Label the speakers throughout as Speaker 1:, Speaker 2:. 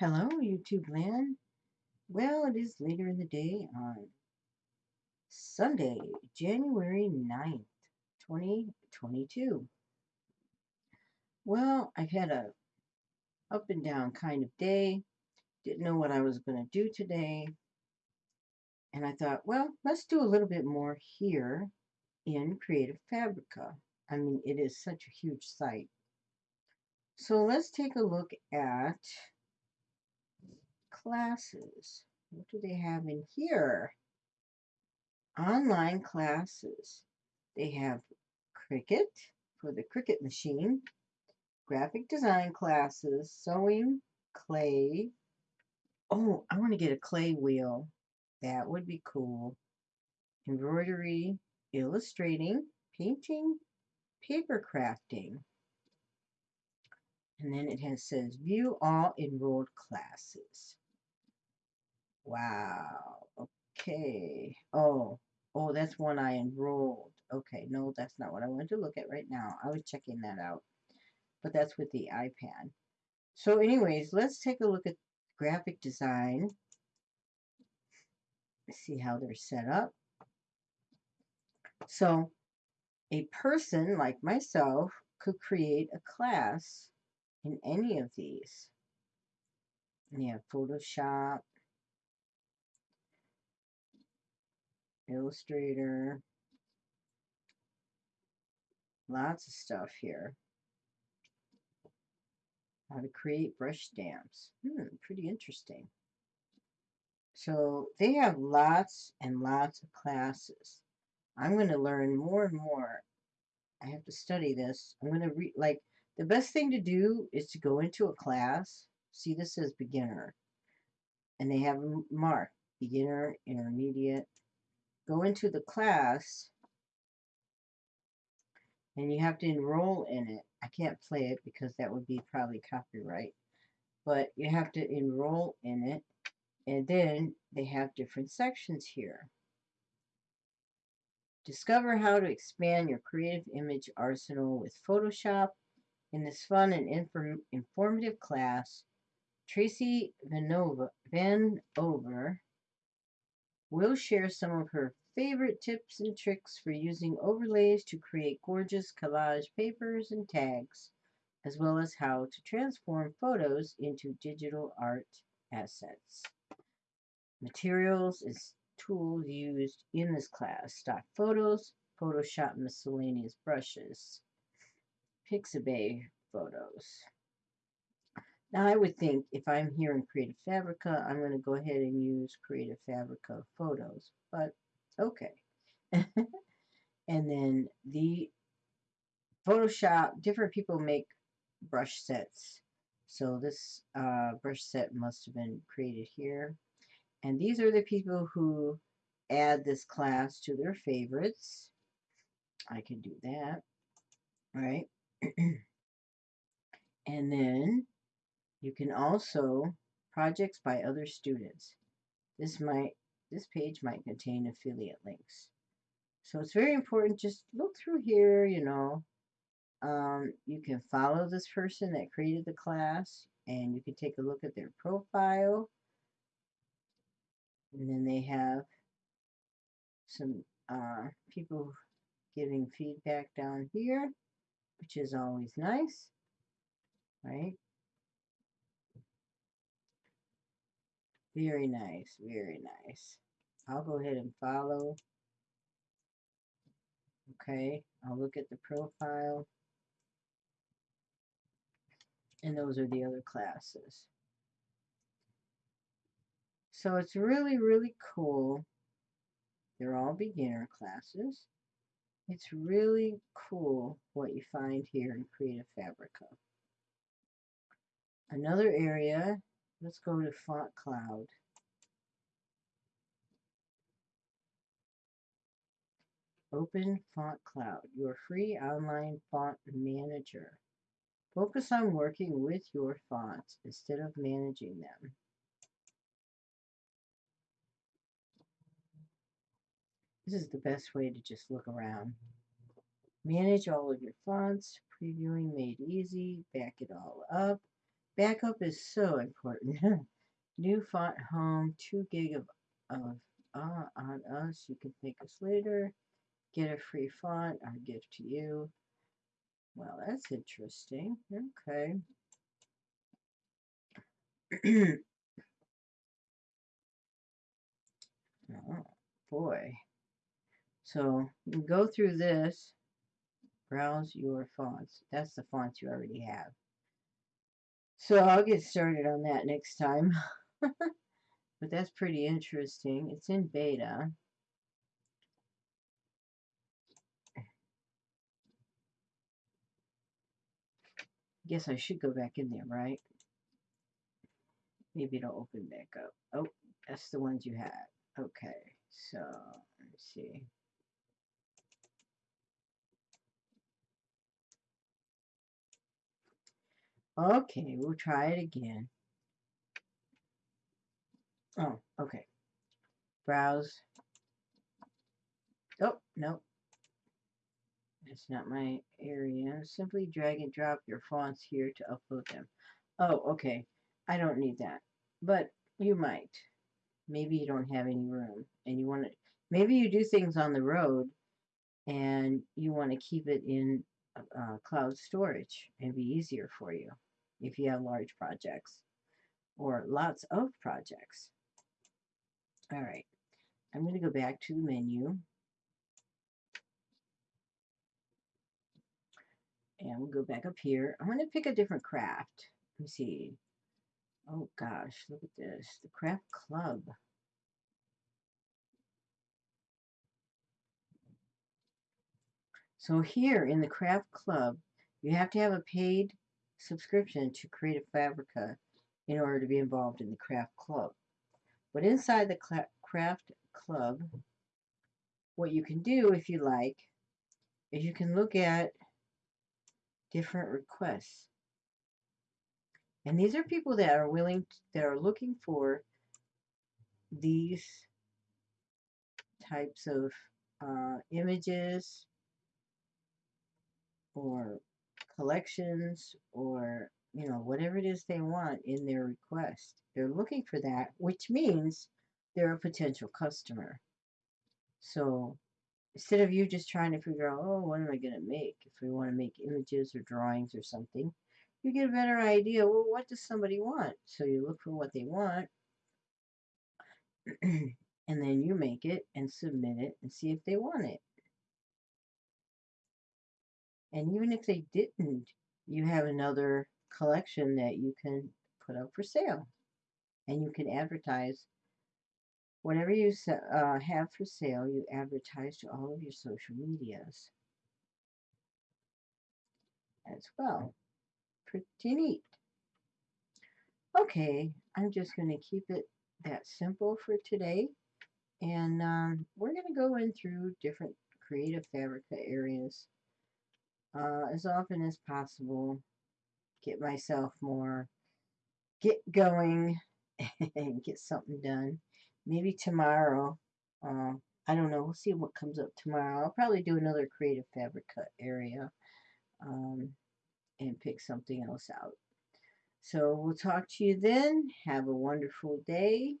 Speaker 1: Hello, YouTube land. Well, it is later in the day on Sunday, January 9th, 2022. Well, I've had a up and down kind of day. Didn't know what I was going to do today. And I thought, well, let's do a little bit more here in Creative Fabrica. I mean, it is such a huge site. So let's take a look at classes. What do they have in here? Online classes. They have Cricut for the Cricut machine, graphic design classes, sewing, clay. Oh, I want to get a clay wheel. That would be cool. Embroidery, illustrating, painting, paper crafting. And then it has says view all enrolled classes. Wow. Okay. Oh, oh, that's one I enrolled. Okay, no, that's not what I wanted to look at right now. I was checking that out. But that's with the iPad. So anyways, let's take a look at graphic design. See how they're set up. So a person like myself could create a class in any of these. You have Photoshop, Illustrator. Lots of stuff here. How to create brush stamps. Hmm, pretty interesting. So they have lots and lots of classes. I'm going to learn more and more. I have to study this. I'm going to read, like, the best thing to do is to go into a class. See, this says beginner. And they have marked beginner, intermediate, go into the class and you have to enroll in it. I can't play it because that would be probably copyright. But you have to enroll in it. And then they have different sections here. Discover how to expand your creative image arsenal with Photoshop. In this fun and inform informative class, Tracy Vanova, Van Over will share some of her favorite tips and tricks for using overlays to create gorgeous collage papers and tags, as well as how to transform photos into digital art assets. Materials is tools used in this class. Stock photos, Photoshop miscellaneous brushes, Pixabay photos. Now I would think if I'm here in Creative Fabrica, I'm going to go ahead and use Creative Fabrica photos, but okay. and then the Photoshop, different people make brush sets. So this uh, brush set must have been created here. And these are the people who add this class to their favorites. I can do that, right? and then you can also projects by other students. This might this page might contain affiliate links. So it's very important. Just look through here, you know. Um, you can follow this person that created the class and you can take a look at their profile. And then they have some uh, people giving feedback down here, which is always nice, right? Very nice, very nice. I'll go ahead and follow. Okay, I'll look at the profile. And those are the other classes. So it's really, really cool. They're all beginner classes. It's really cool what you find here in Creative Fabrica. Another area Let's go to Font Cloud. Open Font Cloud, your free online font manager. Focus on working with your fonts instead of managing them. This is the best way to just look around. Manage all of your fonts, previewing made easy, back it all up, Backup is so important. New font home, 2 gig of, of uh, on us. You can thank us later. Get a free font, our gift to you. Well, that's interesting. Okay. oh, boy. So go through this, browse your fonts. That's the fonts you already have. So I'll get started on that next time. but that's pretty interesting. It's in beta. Guess I should go back in there, right? Maybe it'll open back up. Oh, that's the ones you had. Okay, so let's see. Okay, we'll try it again. Oh, okay. Browse. Oh, no. That's not my area. Simply drag and drop your fonts here to upload them. Oh, okay. I don't need that. But you might. Maybe you don't have any room and you want to, maybe you do things on the road and you want to keep it in uh, cloud storage and be easier for you if you have large projects or lots of projects. All right, I'm going to go back to the menu. And we'll go back up here. I'm going to pick a different craft. Let me see. Oh gosh, look at this. The Craft Club. So here in the Craft Club, you have to have a paid subscription to Creative Fabrica in order to be involved in the craft club. But inside the craft club, what you can do if you like is you can look at different requests. And these are people that are willing, to, that are looking for these types of uh, images or collections or you know whatever it is they want in their request. They're looking for that which means they're a potential customer. So instead of you just trying to figure out oh what am i going to make if we want to make images or drawings or something? You get a better idea well what does somebody want? So you look for what they want. And then you make it and submit it and see if they want it and even if they didn't, you have another collection that you can put up for sale. And you can advertise whatever you uh, have for sale, you advertise to all of your social medias as well. Pretty neat. Okay, I'm just going to keep it that simple for today. And um, we're going to go in through different creative Fabrica areas uh, as often as possible. Get myself more, get going and get something done. Maybe tomorrow, uh, I don't know, we'll see what comes up tomorrow. I'll probably do another creative fabric cut area um, and pick something else out. So we'll talk to you then. Have a wonderful day.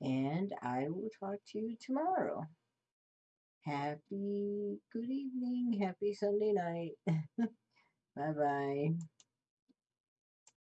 Speaker 1: And I will talk to you tomorrow. Happy good evening. Happy Sunday night. bye bye.